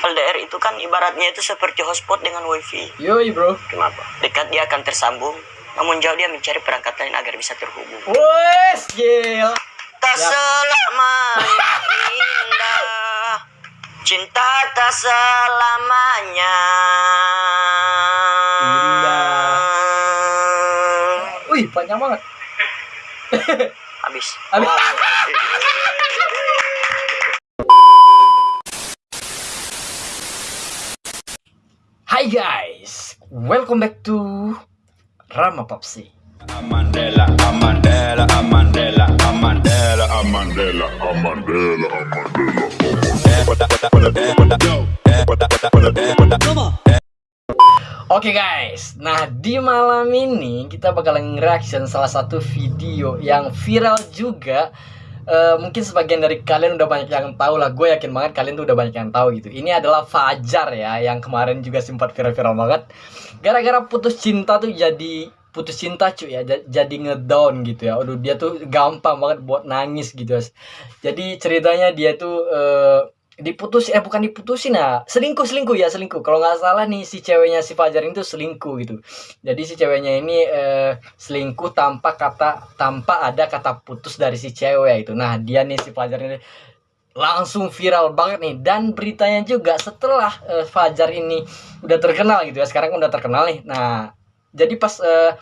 LDR itu kan ibaratnya itu seperti hotspot dengan wifi. Yoi bro. Kenapa? Dekat dia akan tersambung, namun jauh dia mencari perangkat lain agar bisa terhubung. Wes gila. Tak Ya. selamanya indah, cinta tak selamanya. Wih panjang banget. Habis. Habis. Hai guys, welcome back to Rama Papsi. Amandela, Amandela, Amandela, Amandela, Amandela, Amandela, Oke guys, nah di malam ini kita bakalan reaction salah satu video yang viral juga. Eh, mungkin sebagian dari kalian udah banyak yang tahu lah. Gue yakin banget kalian tuh udah banyak yang tahu gitu. Ini adalah Fajar ya, yang kemarin juga sempat viral-viral banget. Gara-gara putus cinta tuh jadi putus cinta cuy ya, ja- jadi ngedown gitu ya. Aduh dia tuh gampang banget buat nangis gitu. Jadi ceritanya dia tuh eh, diputus eh bukan diputusin ya selingkuh selingkuh ya selingkuh. Kalau nggak salah nih si ceweknya si Fajar itu selingkuh gitu. Jadi si ceweknya ini eh, selingkuh tanpa kata tanpa ada kata putus dari si cewek itu nah dia nih si Fajar ini langsung viral banget nih. Dan beritanya juga setelah eh, Fajar ini udah terkenal gitu ya. Sekarang udah terkenal nih. Nah jadi pas eh,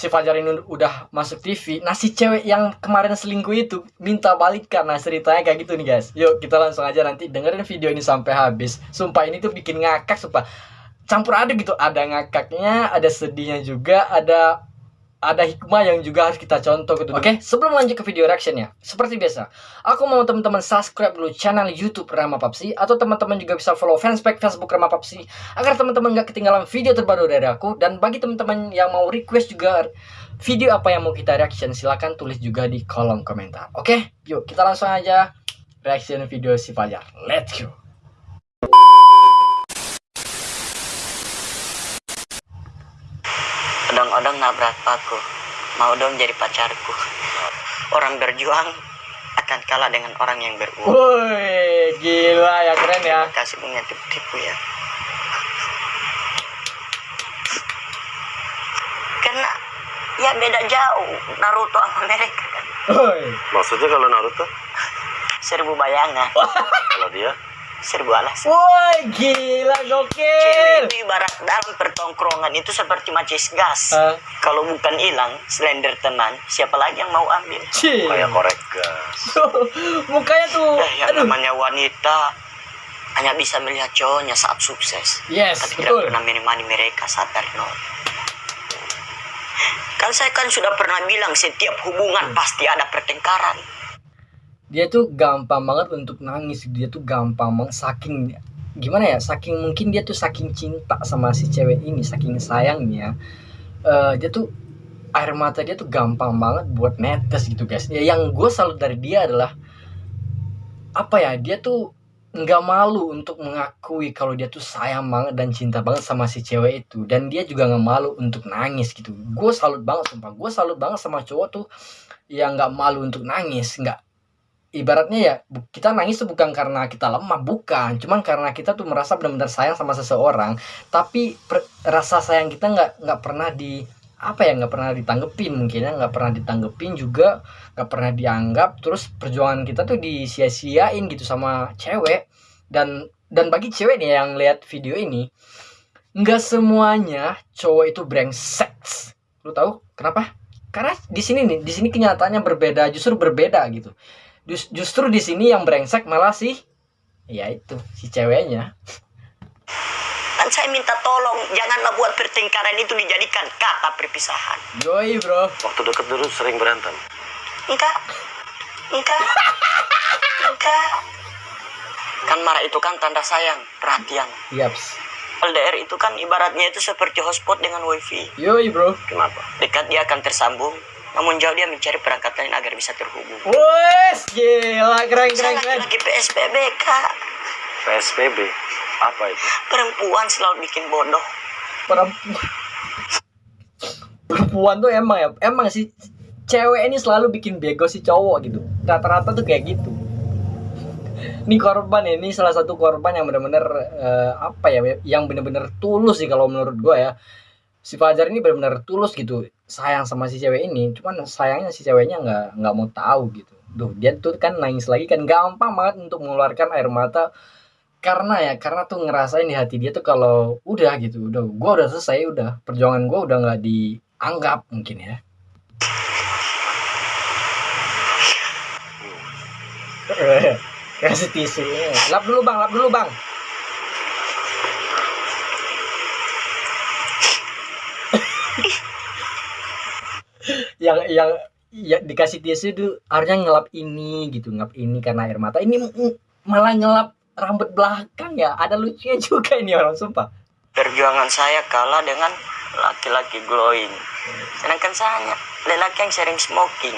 si Fajar ini udah masuk TV nah si cewek yang kemarin selingkuh itu minta balikan nah ceritanya kayak gitu nih guys. Yuk kita langsung aja nanti dengerin video ini sampai habis. Sumpah ini tuh bikin ngakak sumpah. Campur aduk gitu ada ngakaknya ada sedihnya juga ada ada hikmah yang juga harus kita contoh gitu. Oke, sebelum lanjut ke video reactionnya, seperti biasa, aku mau teman-teman subscribe dulu channel YouTube Rama Papsi atau teman-teman juga bisa follow fanspage Facebook Rama Papsi agar teman-teman nggak ketinggalan video terbaru dari aku dan bagi teman-teman yang mau request juga video apa yang mau kita reaction silahkan tulis juga di kolom komentar. Oke, yuk kita langsung aja reaction video si Fajar. Let's go. Odong-odong nabrak paku, mau dong jadi pacarku. Orang berjuang akan kalah dengan orang yang beruang. Woi, gila ya keren ya. Kasih punya tipu-tipu ya. Karena ya beda jauh Naruto sama mereka kan. Woi. Maksudnya kalau Naruto? Seribu bayangan, Kalau dia? Seribu alasan. Woi, gila gokil. Cewek itu ibarat dalam pertongkrongan itu seperti macis gas. Hah? Kalau bukan hilang, slender teman, siapa lagi yang mau ambil? Cih. Kayak korek gas. Mukanya tuh. Eh, yang Aduh. namanya wanita hanya bisa melihat cowoknya saat sukses. Yes, tapi betul. tidak pernah menemani mereka saat nol. Kan saya kan sudah pernah bilang setiap hubungan pasti ada pertengkaran. Dia tuh gampang banget untuk nangis. Dia tuh gampang banget saking gimana ya saking mungkin dia tuh saking cinta sama si cewek ini saking sayangnya eh, dia tuh air mata dia tuh gampang banget buat netes gitu guys. Ya yang gue salut dari dia adalah apa ya dia tuh nggak malu untuk mengakui kalau dia tuh sayang banget dan cinta banget sama si cewek itu. Dan dia juga nggak malu untuk nangis gitu. Gue salut banget sumpah. Gue salut banget sama cowok tuh yang nggak malu untuk nangis nggak ibaratnya ya kita nangis tuh bukan karena kita lemah bukan. Cuman karena kita tuh merasa benar-benar sayang sama seseorang tapi per- rasa sayang kita nggak nggak pernah di apa ya nggak pernah ditanggepin mungkin ya nggak pernah ditanggepin juga nggak pernah dianggap. Terus perjuangan kita tuh disia-siain gitu sama cewek. Dan dan bagi cewek nih yang lihat video ini nggak semuanya cowok itu brengsek. Lu tahu kenapa? Karena di sini nih di sini kenyataannya berbeda justru berbeda gitu Jus- justru di sini yang brengsek malah sih ya itu si ceweknya Kan saya minta tolong janganlah buat pertengkaran itu dijadikan kata perpisahan. yoi bro Waktu deket dulu sering berantem. Enggak. Enggak. Enggak. Kan marah itu kan tanda sayang, perhatian. yaps LDR itu kan ibaratnya itu seperti hotspot dengan wifi. yoi bro Kenapa? Dekat dia akan tersambung, namun jauh dia mencari perangkat lain agar bisa terhubung. wes gila keren keren keren lagi PSBB kak. PSBB? Apa itu? Perempuan selalu bikin bodoh. perempuan perempuan tuh emang ya emang sih cewek ini selalu bikin bego si cowok gitu rata-rata tuh kayak gitu ini korban ya, ini salah satu korban yang benar-benar eh, apa ya yang benar-benar tulus sih kalau menurut gue ya si Fajar ini benar-benar tulus gitu sayang sama si cewek ini. Cuman sayangnya si ceweknya nggak nggak mau tahu gitu. Duh, dia tuh kan nangis lagi kan. Gampang banget untuk mengeluarkan air mata karena ya karena tuh ngerasain di hati dia tuh kalau udah gitu. Udah gua udah selesai udah. Perjuangan gua udah nggak dianggap mungkin ya. Kasih tisu. Lap dulu bang. Lap dulu bang yang yang ya dikasih tisu itu harusnya ngelap ini gitu ngelap ini karena air mata ini malah ngelap rambut belakang ya ada lucunya juga ini orang sumpah Perjuangan saya kalah dengan laki-laki glowing. Sedangkan saya lelaki yang sering smoking.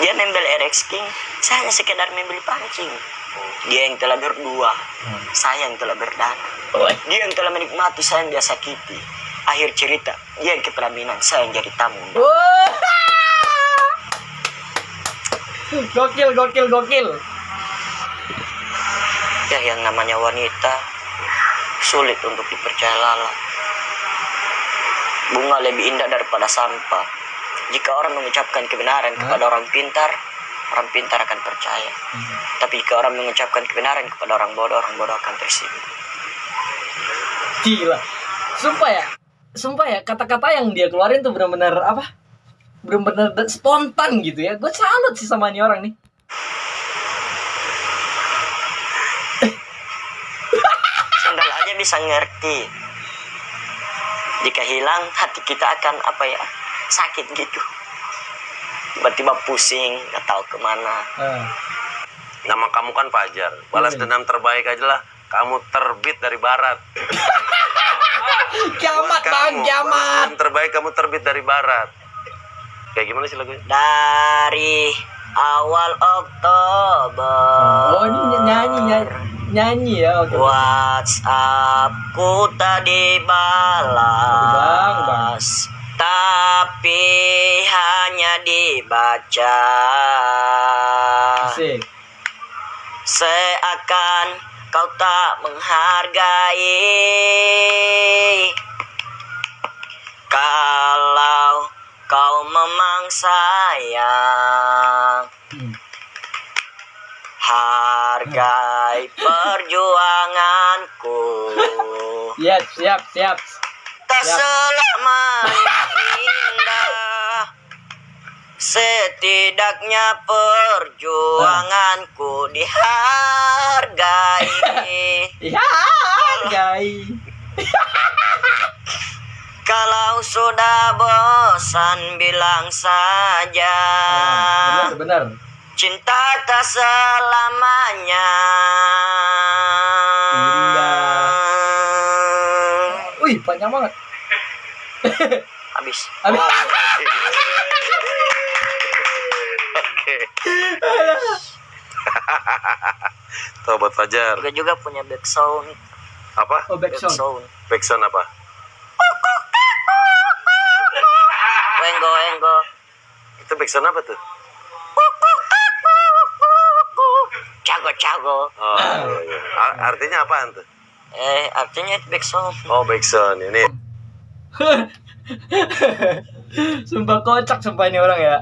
Dia membeli RX King, saya hanya sekedar membeli pancing. Dia yang telah berdua, saya yang telah berdarah. Dia yang telah menikmati, saya yang dia sakiti. Akhir cerita, dia yang kepelaminan, saya yang jadi tamu. Gokil gokil gokil Ya yang namanya wanita sulit untuk dipercaya lala. Bunga lebih indah daripada sampah. Jika orang mengucapkan kebenaran kepada orang pintar, orang pintar akan percaya. Tapi jika orang mengucapkan kebenaran kepada orang bodoh, orang bodoh akan tersinggung. gila sumpah ya sumpah ya kata-kata yang dia keluarin tuh benar-benar apa benar-benar da- spontan gitu ya gue salut sih sama ini orang nih Sandal aja bisa ngerti. Jika hilang, hati kita akan apa ya sakit gitu. Tiba-tiba pusing, nggak tahu ke mana. Ah. Nama kamu kan Fajar. Balas Hmm. dendam terbaik aja lah. Kamu terbit dari barat. kiamat bang kiamat terbaik kamu terbit dari barat. Kayak gimana sih lagunya? Dari awal Oktober. oh ini nyanyi nyanyi nyanyi ya oke WhatsAppku tak dibalas Bang, bang. Tapi hanya dibaca asik Seakan kau tak menghargai memang sayang. Hmm. Hargai perjuanganku. Siap siap siap. Tak selamanya indah. Setidaknya perjuanganku dihargai. Kalau sudah bosan bilang saja benar benar Cinta tak selamanya wih panjang banget Habis Habis. Oke. Tuh buat Fajar. Juga juga punya back sound Apa? oh back Back sound sound Backsound apa? Wenggo wenggo Itu backsound apa tuh? Cago cago Oh, iya. A- artinya apaan tuh? Eh artinya itu back sound Oh, backsound. Ini sumpah kocak sumpah ini orang ya